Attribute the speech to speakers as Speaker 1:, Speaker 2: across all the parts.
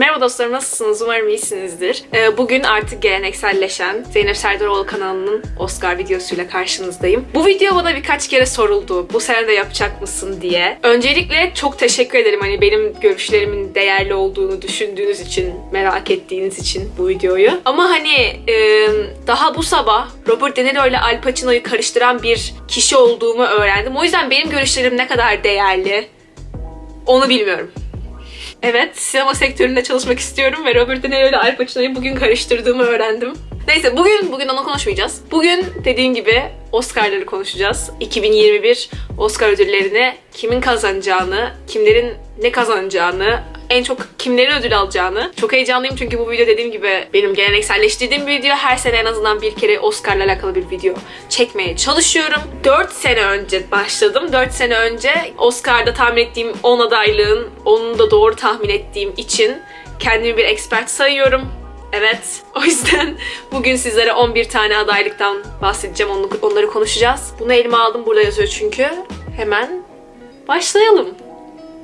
Speaker 1: Merhaba dostlarım nasılsınız? Umarım iyisinizdir. Ee, Bugün artık gelenekselleşen Zeynep Serdaroğlu kanalının Oscar videosuyla karşınızdayım. Bu video bana birkaç kere soruldu. Bu sene de yapacak mısın diye. Öncelikle çok teşekkür ederim hani benim görüşlerimin değerli olduğunu düşündüğünüz için, merak ettiğiniz için bu videoyu. Ama hani e, daha bu sabah Robert De Niro ile Al Pacino'yu karıştıran bir kişi olduğumu öğrendim. O yüzden benim görüşlerim ne kadar değerli onu bilmiyorum. Evet, sinema sektöründe çalışmak istiyorum ve Robert De Niro ile Al Pacino'yu bugün karıştırdığımı öğrendim. Neyse bugün bugün onu konuşmayacağız. Bugün dediğim gibi Oscar'ları konuşacağız. 2021 Oscar ödüllerini kimin kazanacağını, kimlerin ne kazanacağını, en çok kimlerin ödül alacağını. Çok heyecanlıyım çünkü bu video dediğim gibi benim gelenekselleştirdiğim bir video. Her sene en azından bir kere Oscar'la alakalı bir video çekmeye çalışıyorum. 4 sene önce başladım. 4 sene önce Oscar'da tahmin ettiğim 10 adaylığın 10'unu da doğru tahmin ettiğim için kendimi bir expert sayıyorum. Evet. O yüzden bugün sizlere 11 tane adaylıktan bahsedeceğim. Onu- Onları konuşacağız. Bunu elime aldım. Burada yazıyor çünkü. Hemen başlayalım.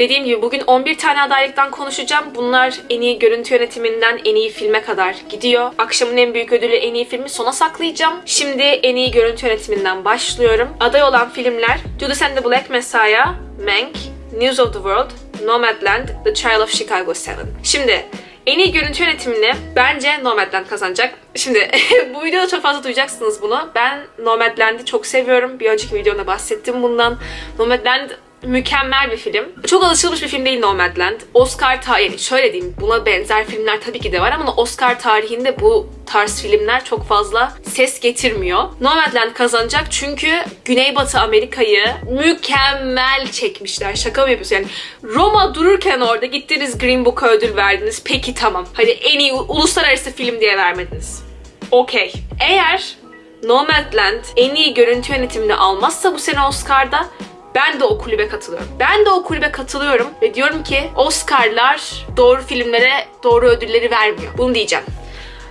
Speaker 1: Dediğim gibi bugün 11 tane adaylıktan konuşacağım. Bunlar en iyi görüntü yönetiminden en iyi filme kadar gidiyor. Akşamın en büyük ödülü en iyi filmi sona saklayacağım. Şimdi en iyi görüntü yönetiminden başlıyorum. Aday olan filmler Judas and the Black Messiah, Mank, News of the World, Nomadland, The Trial of Chicago 7. Şimdi en iyi görüntü yönetimini bence Nomadland kazanacak. Şimdi bu videoda çok fazla duyacaksınız bunu. Ben Nomadland'i çok seviyorum. Bir önceki videomda bahsettim bundan. Nomadland mükemmel bir film. Çok alışılmış bir film değil Nomadland. Oscar tarihi, şöyle diyeyim buna benzer filmler tabii ki de var ama Oscar tarihinde bu tarz filmler çok fazla ses getirmiyor. Nomadland kazanacak çünkü Güneybatı Amerika'yı mükemmel çekmişler. Şaka mı yapıyorsun? Yani Roma dururken orada gittiniz Green Book'a ödül verdiniz. Peki tamam. Hadi en iyi uluslararası film diye vermediniz. Okey. Eğer Nomadland en iyi görüntü yönetimini almazsa bu sene Oscar'da ben de o kulübe katılıyorum. Ben de o kulübe katılıyorum ve diyorum ki Oscar'lar doğru filmlere doğru ödülleri vermiyor. Bunu diyeceğim.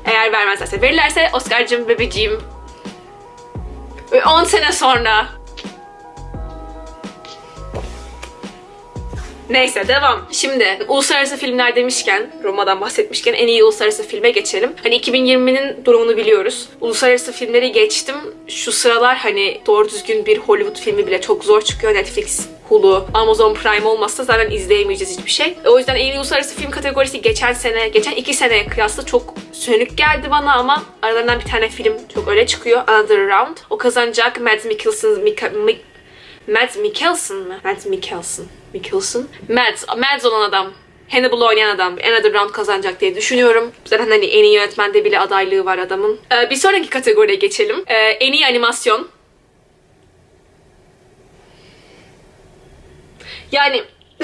Speaker 1: Eğer vermezlerse, verirlerse Oscar'cım bebeciğim ve 10 sene sonra Neyse devam. Şimdi uluslararası filmler demişken, Roma'dan bahsetmişken en iyi uluslararası filme geçelim. Hani 2020'nin durumunu biliyoruz. Uluslararası filmleri geçtim. Şu sıralar hani doğru düzgün bir Hollywood filmi bile çok zor çıkıyor. Netflix, Hulu, Amazon Prime olmazsa zaten izleyemeyeceğiz hiçbir şey. O yüzden en iyi uluslararası film kategorisi geçen sene, geçen iki seneye kıyasla çok sönük geldi bana ama aralarından bir tane film çok öyle çıkıyor. Another Round. O kazanacak. Mads Mikkelsen, Mika, Mik, Mads Mikkelsen mi? Mads Mikkelsen. Mikkelsen. Mads. Mads olan adam. Hannibal oynayan adam Another Round kazanacak diye düşünüyorum. Zaten hani en iyi yönetmende bile adaylığı var adamın. Ee, bir sonraki kategoriye geçelim. Ee, en iyi animasyon. Yani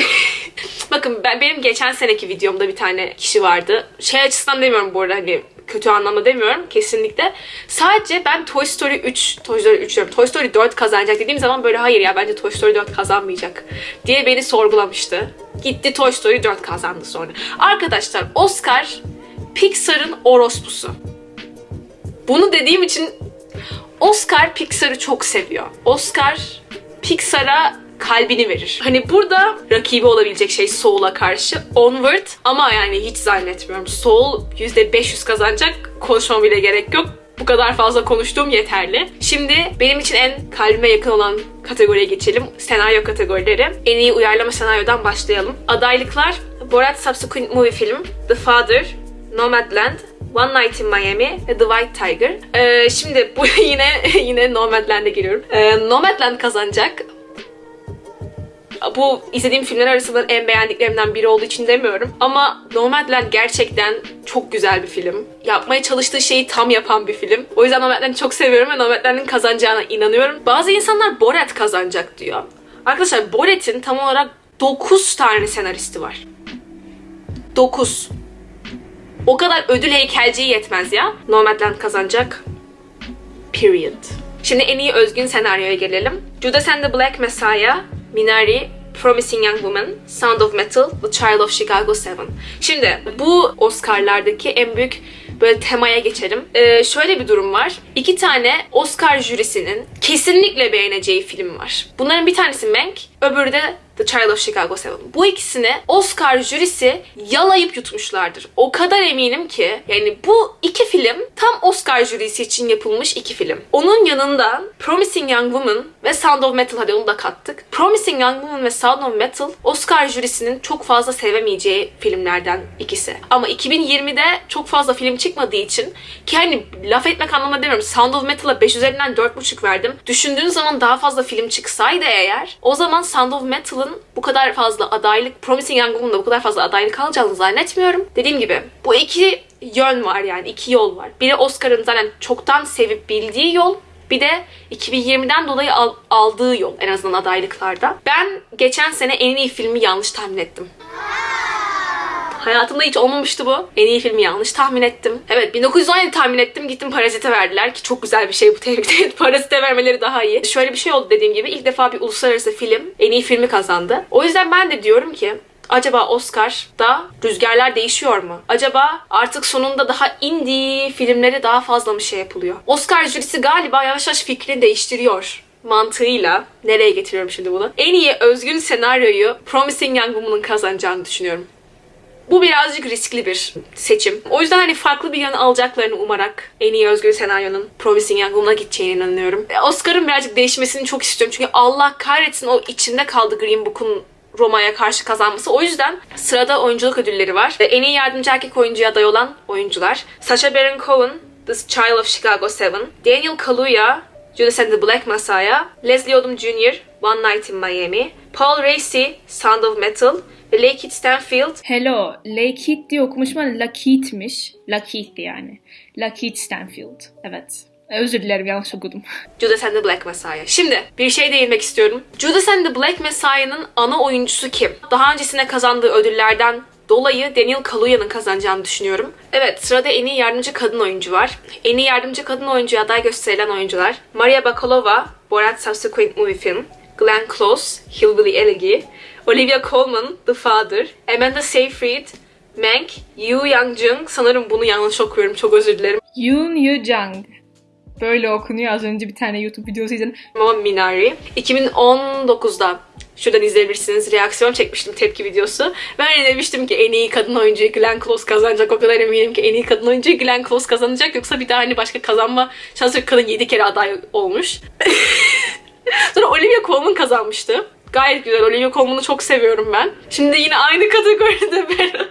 Speaker 1: bakın ben benim geçen seneki videomda bir tane kişi vardı. Şey açısından demiyorum bu arada hani kötü anlamda demiyorum kesinlikle. Sadece ben Toy Story 3, Toy Story 3 diyorum, Toy Story 4 kazanacak dediğim zaman böyle hayır ya bence Toy Story 4 kazanmayacak diye beni sorgulamıştı. Gitti Toy Story 4 kazandı sonra. Arkadaşlar Oscar Pixar'ın orospusu. Bunu dediğim için Oscar Pixar'ı çok seviyor. Oscar Pixar'a kalbini verir. Hani burada rakibi olabilecek şey Soul'a karşı Onward ama yani hiç zannetmiyorum. Soul %500 kazanacak. Konuşmama bile gerek yok. Bu kadar fazla konuştuğum yeterli. Şimdi benim için en kalbime yakın olan kategoriye geçelim. Senaryo kategorileri. En iyi uyarlama senaryodan başlayalım. Adaylıklar Borat Subsequent Movie Film, The Father, Nomadland, One Night in Miami ve The White Tiger. Ee, şimdi bu yine yine Nomadland'e geliyorum. Ee, Nomadland kazanacak. Bu izlediğim filmler arasında en beğendiklerimden biri olduğu için demiyorum. Ama Nomadland gerçekten çok güzel bir film. Yapmaya çalıştığı şeyi tam yapan bir film. O yüzden Nomadland'ı çok seviyorum ve Nomadland'ın kazanacağına inanıyorum. Bazı insanlar Borat kazanacak diyor. Arkadaşlar Borat'in tam olarak 9 tane senaristi var. 9. O kadar ödül heykelciyi yetmez ya. Nomadland kazanacak. Period. Şimdi en iyi özgün senaryoya gelelim. Judas and the Black Messiah, Minari, Promising Young Woman, Sound of Metal, The Child of Chicago 7. Şimdi bu Oscar'lardaki en büyük böyle temaya geçelim. Ee, şöyle bir durum var. İki tane Oscar jürisinin kesinlikle beğeneceği film var. Bunların bir tanesi Mank, öbürü de The Trial of Chicago 7. Bu ikisini Oscar jürisi yalayıp yutmuşlardır. O kadar eminim ki yani bu iki film tam Oscar jürisi için yapılmış iki film. Onun yanında Promising Young Woman ve Sound of Metal hadi onu da kattık. Promising Young Woman ve Sound of Metal Oscar jürisinin çok fazla sevemeyeceği filmlerden ikisi. Ama 2020'de çok fazla film çıkmadığı için ki hani laf etmek anlamında demiyorum. Sound of Metal'a 5 üzerinden 4.5 verdim. Düşündüğün zaman daha fazla film çıksaydı eğer o zaman Sound of Metal'ın bu kadar fazla adaylık, Promising Young Woman'da bu kadar fazla adaylık alacağını zannetmiyorum. Dediğim gibi bu iki yön var yani iki yol var. Biri Oscar'ın zaten çoktan sevip bildiği yol. Bir de 2020'den dolayı al- aldığı yol en azından adaylıklarda. Ben geçen sene en iyi filmi yanlış tahmin ettim. Hayatımda hiç olmamıştı bu. En iyi filmi yanlış tahmin ettim. Evet 1917 tahmin ettim. Gittim Parazit'e verdiler ki çok güzel bir şey bu tebrik ederim. Parazit'e vermeleri daha iyi. Şöyle bir şey oldu dediğim gibi. ilk defa bir uluslararası film en iyi filmi kazandı. O yüzden ben de diyorum ki Acaba Oscar'da rüzgarlar değişiyor mu? Acaba artık sonunda daha indie filmleri daha fazla mı şey yapılıyor? Oscar jürisi galiba yavaş yavaş fikrini değiştiriyor mantığıyla nereye getiriyorum şimdi bunu? En iyi özgün senaryoyu Promising Young Woman'ın kazanacağını düşünüyorum. Bu birazcık riskli bir seçim. O yüzden hani farklı bir yön alacaklarını umarak en iyi özgür senaryonun Promising Young Woman'a gideceğine inanıyorum. E, Oscar'ın birazcık değişmesini çok istiyorum. Çünkü Allah kahretsin o içinde kaldı Green Book'un Roma'ya karşı kazanması. O yüzden sırada oyunculuk ödülleri var. En iyi yardımcı erkek oyuncuya aday olan oyuncular. Sacha Baron Cohen, The Child of Chicago 7, Daniel Kaluuya, Judas and the Black Messiah, Leslie Odom Jr., One Night in Miami, Paul Raci, Sound of Metal ve Lakeith Stanfield,
Speaker 2: Hello, Lakeith diye okumuşum ama Lakeith'miş. Lakeith'ti yani. Lakeith Stanfield. Evet. Özür dilerim yanlış okudum.
Speaker 1: Judas and the Black Messiah. Şimdi bir şey değinmek istiyorum. Judas and the Black Messiah'nın ana oyuncusu kim? Daha öncesine kazandığı ödüllerden dolayı Daniel Kaluya'nın kazanacağını düşünüyorum. Evet sırada en iyi yardımcı kadın oyuncu var. En iyi yardımcı kadın oyuncuya aday gösterilen oyuncular Maria Bakalova, Borat Subsequent Movie Film, Glenn Close, Hillbilly Elegy, Olivia Colman, The Father, Amanda Seyfried, Mank, Yoo Young-jung, sanırım bunu yanlış okuyorum çok özür dilerim.
Speaker 2: Yoon Yoo Jung. Böyle okunuyor. Az önce bir tane YouTube videosu izledim.
Speaker 1: Ama Minari. 2019'da şuradan izleyebilirsiniz. Reaksiyon çekmiştim tepki videosu. Ben de demiştim ki en iyi kadın oyuncuyu Glenn Close kazanacak. O kadar eminim ki en iyi kadın oyuncuyu Glenn Close kazanacak. Yoksa bir daha hani başka kazanma şansı yok. Kadın 7 kere aday olmuş. Sonra Olivia Colman kazanmıştı. Gayet güzel. Olivia Colman'ı çok seviyorum ben. Şimdi yine aynı kategoride beraber.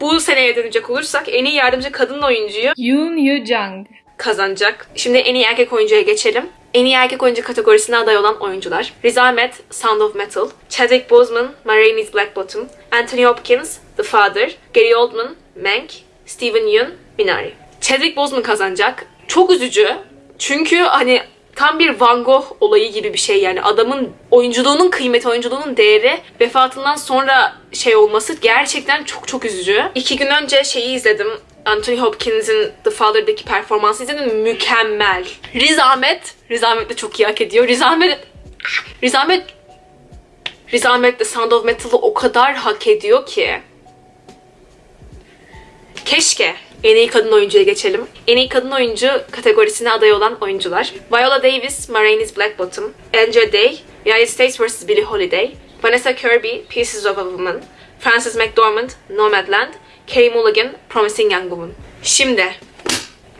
Speaker 1: Bu seneye dönecek olursak en iyi yardımcı kadın oyuncuyu
Speaker 2: Yoon Yoo Jung.
Speaker 1: Kazanacak. Şimdi en iyi erkek oyuncuya geçelim. En iyi erkek oyuncu kategorisine aday olan oyuncular. Riz Ahmed, Sound of Metal, Chadwick Boseman, Ma Rainey's Black Bottom, Anthony Hopkins, The Father, Gary Oldman, Mank, Steven Yeun, Minari. Chadwick Boseman kazanacak. Çok üzücü. Çünkü hani tam bir Van Gogh olayı gibi bir şey yani adamın oyunculuğunun kıymeti, oyunculuğunun değeri vefatından sonra şey olması gerçekten çok çok üzücü. İki gün önce şeyi izledim. Anthony Hopkins'in The Father'daki performansı izledim. Mükemmel. Riz Ahmed, Riz Ahmed de çok iyi hak ediyor. Riz Ahmed, Riz Ahmed, Riz Ahmed de Sound of Metal'ı o kadar hak ediyor ki. Keşke en iyi kadın oyuncuya geçelim. En iyi kadın oyuncu kategorisine aday olan oyuncular. Viola Davis, Ma Rainey's Black Bottom, Andra Day, United States vs. Billie Holiday, Vanessa Kirby, Pieces of a Woman, Frances McDormand, Nomadland, Carey Mulligan, Promising Young Woman. Şimdi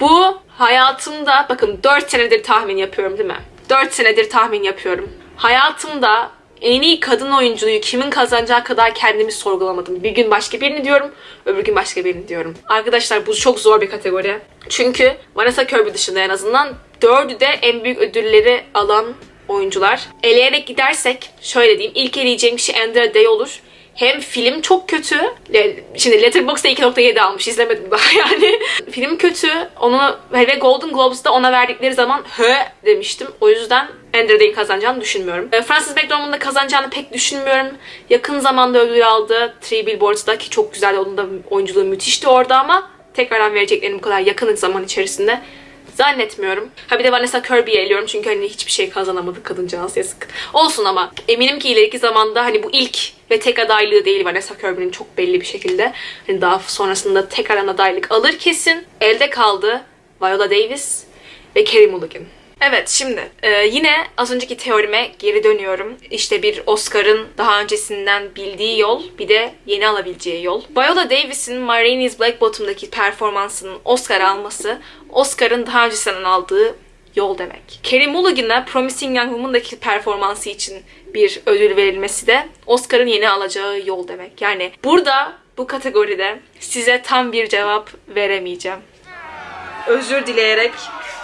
Speaker 1: bu hayatımda bakın 4 senedir tahmin yapıyorum değil mi? 4 senedir tahmin yapıyorum. Hayatımda en iyi kadın oyunculuğu kimin kazanacağı kadar kendimi sorgulamadım. Bir gün başka birini diyorum, öbür gün başka birini diyorum. Arkadaşlar bu çok zor bir kategori. Çünkü Vanessa Kirby dışında en azından dördü de en büyük ödülleri alan oyuncular. Eleyerek gidersek şöyle diyeyim. İlk eleyeceğim kişi Andra Day olur. Hem film çok kötü. Şimdi Letterboxd'da 2.7 almış. izlemedim daha yani. film kötü. Onu ve Golden Globes'da ona verdikleri zaman hı demiştim. O yüzden Andrew Day'in kazanacağını düşünmüyorum. E, Frances McDormand'ın kazanacağını pek düşünmüyorum. Yakın zamanda ödül aldı. Three Billboards'da ki çok güzel. Onun da oyunculuğu müthişti orada ama tekrardan vereceklerini bu kadar yakın zaman içerisinde Zannetmiyorum. Ha bir de Vanessa Kirby'yi eliyorum çünkü hani hiçbir şey kazanamadı kadıncağız yazık. Olsun ama eminim ki ileriki zamanda hani bu ilk ve tek adaylığı değil Vanessa Kirby'nin çok belli bir şekilde. Hani daha sonrasında tekrardan adaylık alır kesin. Elde kaldı Viola Davis ve Carey Mulligan. Evet şimdi e, yine az önceki teorime geri dönüyorum. İşte bir Oscar'ın daha öncesinden bildiği yol bir de yeni alabileceği yol. Viola Davis'in My is Black Bottom'daki performansının Oscar alması Oscar'ın daha öncesinden aldığı yol demek. Carey Mulligan'a Promising Young Woman'daki performansı için bir ödül verilmesi de Oscar'ın yeni alacağı yol demek. Yani burada bu kategoride size tam bir cevap veremeyeceğim. Özür dileyerek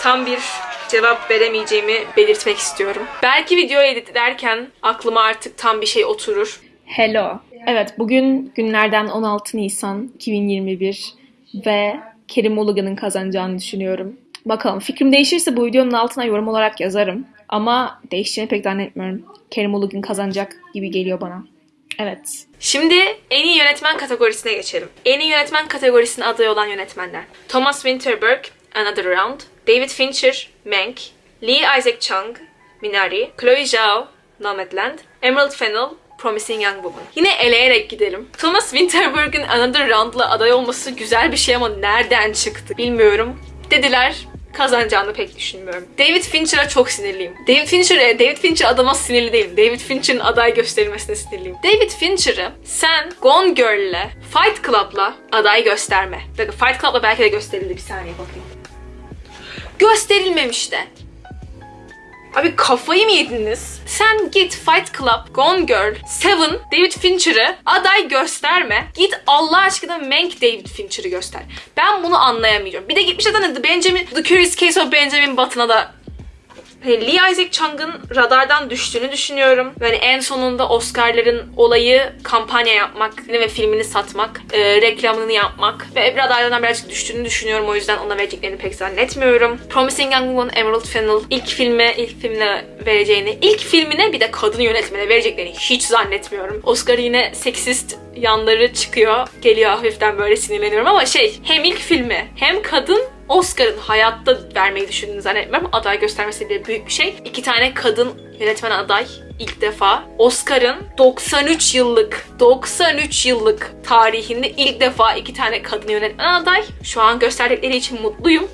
Speaker 1: tam bir cevap veremeyeceğimi belirtmek istiyorum. Belki video editlerken aklıma artık tam bir şey oturur.
Speaker 2: Hello. Evet bugün günlerden 16 Nisan 2021 ve Kerim Mulligan'ın kazanacağını düşünüyorum. Bakalım fikrim değişirse bu videonun altına yorum olarak yazarım. Ama değişeceğini pek zannetmiyorum. Kerim Mulligan kazanacak gibi geliyor bana. Evet.
Speaker 1: Şimdi en iyi yönetmen kategorisine geçelim. En iyi yönetmen kategorisine aday olan yönetmenler. Thomas Winterberg, Another Round, David Fincher, Mank, Lee Isaac Chung, Minari, Chloe Zhao, Nomadland, Emerald Fennell, Promising Young Woman. Yine eleyerek gidelim. Thomas Winterberg'in Another Round'la aday olması güzel bir şey ama nereden çıktı bilmiyorum. Dediler kazanacağını pek düşünmüyorum. David Fincher'a çok sinirliyim. David Fincher'e, David Fincher adama sinirli değilim. David Fincher'ın aday gösterilmesine sinirliyim. David Fincher'ı sen Gone Girl'le, Fight Club'la aday gösterme. Bakın Fight Club'la belki de gösterildi. Bir saniye bakayım. Gösterilmemiş de. Abi kafayı mı yediniz? Sen git Fight Club, Gone Girl, Seven, David Fincher'ı aday gösterme. Git Allah aşkına Mank David Fincher'ı göster. Ben bunu anlayamıyorum. Bir de gitmiş zaten The Benjamin, The Curious Case of Benjamin Button'a da Lee Isaac Chung'ın radardan düştüğünü düşünüyorum. Yani en sonunda Oscar'ların olayı kampanya yapmak ve filmini satmak, e, reklamını yapmak ve radardan birazcık düştüğünü düşünüyorum. O yüzden ona vereceklerini pek zannetmiyorum. Promising Young Woman, Emerald Fennell ilk filme, ilk filmine vereceğini, ilk filmine bir de kadın yönetmene vereceklerini hiç zannetmiyorum. Oscar yine seksist yanları çıkıyor. Geliyor hafiften böyle sinirleniyorum ama şey hem ilk filmi hem kadın Oscar'ın hayatta vermeyi düşündüğünü zannetmiyorum. Aday göstermesi bile büyük bir şey. İki tane kadın yönetmen aday ilk defa. Oscar'ın 93 yıllık, 93 yıllık tarihinde ilk defa iki tane kadın yönetmen aday. Şu an gösterdikleri için mutluyum.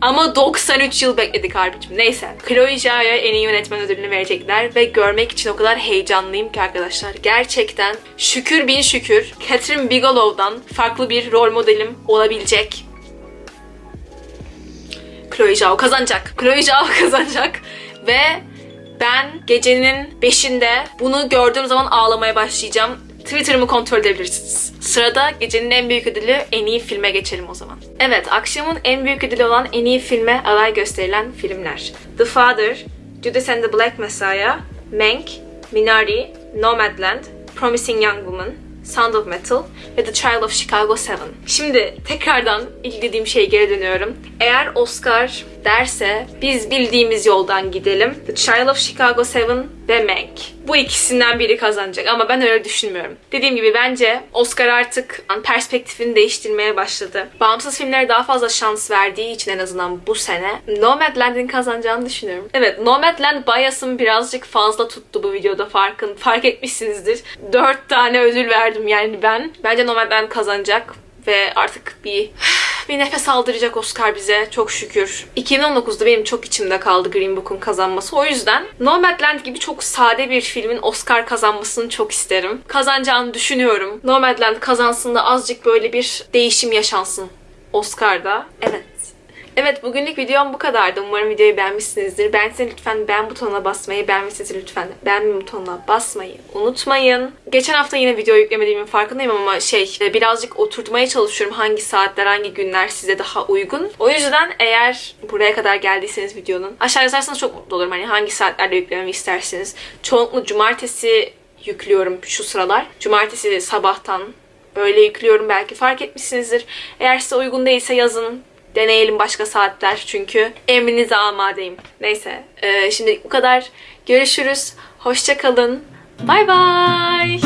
Speaker 1: Ama 93 yıl bekledik harbicim. Neyse. Chloe Zhao'ya en iyi yönetmen ödülünü verecekler ve görmek için o kadar heyecanlıyım ki arkadaşlar. Gerçekten şükür bin şükür Catherine Bigelow'dan farklı bir rol modelim olabilecek. Chloe Zhao kazanacak. Chloe Zhao kazanacak ve ben gecenin 5'inde bunu gördüğüm zaman ağlamaya başlayacağım. Twitter'ımı kontrol edebilirsiniz. Sırada gecenin en büyük ödülü en iyi filme geçelim o zaman. Evet, akşamın en büyük ödülü olan en iyi filme aday gösterilen filmler. The Father, Judas and the Black Messiah, Mank, Minari, Nomadland, Promising Young Woman, Sound of Metal ve The Child of Chicago 7. Şimdi tekrardan ilk şeye geri dönüyorum. Eğer Oscar derse biz bildiğimiz yoldan gidelim. The Child of Chicago 7 ve Mank. Bu ikisinden biri kazanacak ama ben öyle düşünmüyorum. Dediğim gibi bence Oscar artık perspektifini değiştirmeye başladı. Bağımsız filmlere daha fazla şans verdiği için en azından bu sene Nomadland'in kazanacağını düşünüyorum. Evet Nomadland bias'ım birazcık fazla tuttu bu videoda farkın. Fark etmişsinizdir. 4 tane ödül verdim yani ben. Bence Nomadland kazanacak ve artık bir bir nefes aldıracak Oscar bize çok şükür. 2019'da benim çok içimde kaldı Green Book'un kazanması. O yüzden Nomadland gibi çok sade bir filmin Oscar kazanmasını çok isterim. Kazanacağını düşünüyorum. Nomadland kazansın da azıcık böyle bir değişim yaşansın Oscar'da. Evet. Evet bugünlük videom bu kadardı. Umarım videoyu beğenmişsinizdir. Beğenseniz lütfen beğen butonuna basmayı, beğenmişseniz lütfen beğenme butonuna basmayı unutmayın. Geçen hafta yine video yüklemediğimin farkındayım ama şey birazcık oturtmaya çalışıyorum hangi saatler, hangi günler size daha uygun. O yüzden eğer buraya kadar geldiyseniz videonun aşağı yazarsanız çok mutlu olurum. Hani hangi saatlerde yüklememi isterseniz. Çoğunlukla cumartesi yüklüyorum şu sıralar. Cumartesi sabahtan böyle yüklüyorum belki fark etmişsinizdir. Eğer size uygun değilse yazın. Deneyelim başka saatler çünkü emrinize amadeyim. Neyse e, şimdi bu kadar. Görüşürüz. Hoşça kalın. Bay bay.